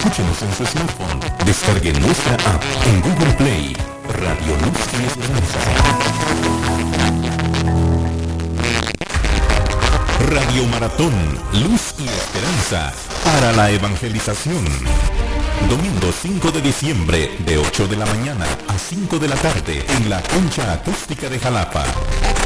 Escúchenos en su smartphone. Descargue nuestra app en Google Play. Radio Luz y Esperanza. Radio Maratón, Luz y Esperanza para la evangelización. Domingo 5 de diciembre, de 8 de la mañana a 5 de la tarde, en la concha acústica de Jalapa.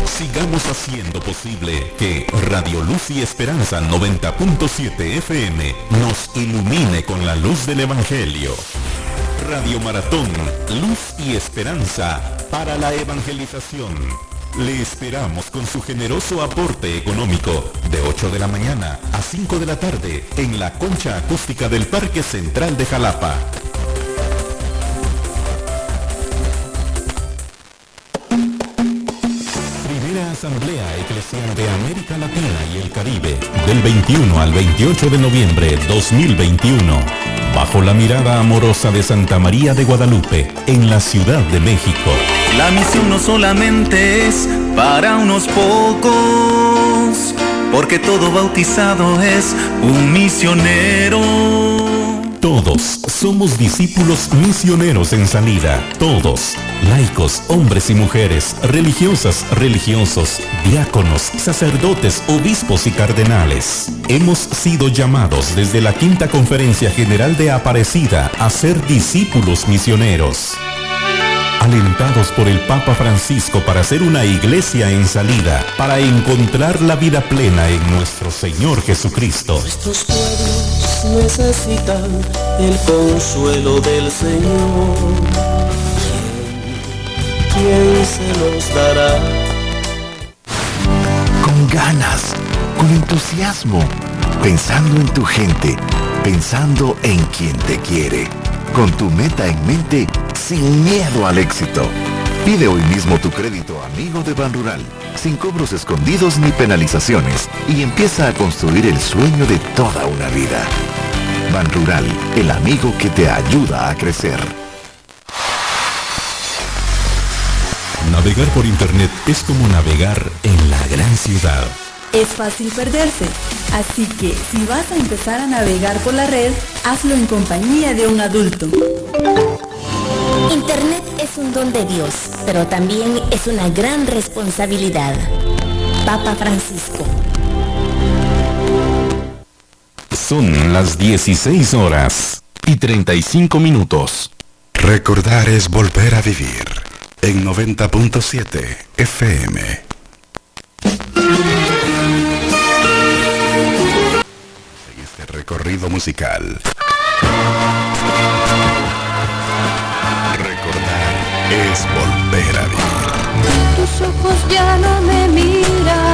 Sigamos haciendo posible que Radio Luz y Esperanza 90.7 FM nos ilumine con la luz del Evangelio. Radio Maratón, Luz y Esperanza para la evangelización. Le esperamos con su generoso aporte económico de 8 de la mañana a 5 de la tarde en la concha acústica del Parque Central de Jalapa. Primera Asamblea Eclesial de América Latina y el Caribe del 21 al 28 de noviembre 2021 bajo la mirada amorosa de Santa María de Guadalupe en la Ciudad de México. La misión no solamente es para unos pocos, porque todo bautizado es un misionero. Todos somos discípulos misioneros en salida. Todos, laicos, hombres y mujeres, religiosas, religiosos, diáconos, sacerdotes, obispos y cardenales. Hemos sido llamados desde la Quinta Conferencia General de Aparecida a ser discípulos misioneros alentados por el Papa Francisco para ser una iglesia en salida, para encontrar la vida plena en nuestro Señor Jesucristo. Nuestros pueblos necesitan el consuelo del Señor. ¿Quién, quién se los dará? Con ganas, con entusiasmo, pensando en tu gente, pensando en quien te quiere, con tu meta en mente sin miedo al éxito. Pide hoy mismo tu crédito amigo de Ban Rural, sin cobros escondidos ni penalizaciones, y empieza a construir el sueño de toda una vida. Ban Rural, el amigo que te ayuda a crecer. Navegar por Internet es como navegar en la gran ciudad. Es fácil perderse, así que si vas a empezar a navegar por la red, hazlo en compañía de un adulto. Internet es un don de Dios, pero también es una gran responsabilidad. Papa Francisco. Son las 16 horas y 35 minutos. Recordar es volver a vivir en 90.7 FM. Este recorrido musical. Es volver a vivir. Tus ojos ya no me miran,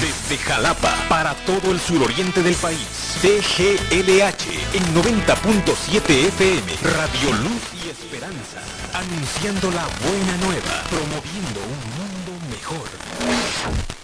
Desde Jalapa para todo el suroriente del país. CGLH en 90.7 FM. Radio Luz y Esperanza. Anunciando la buena nueva. Promoviendo un mundo mejor.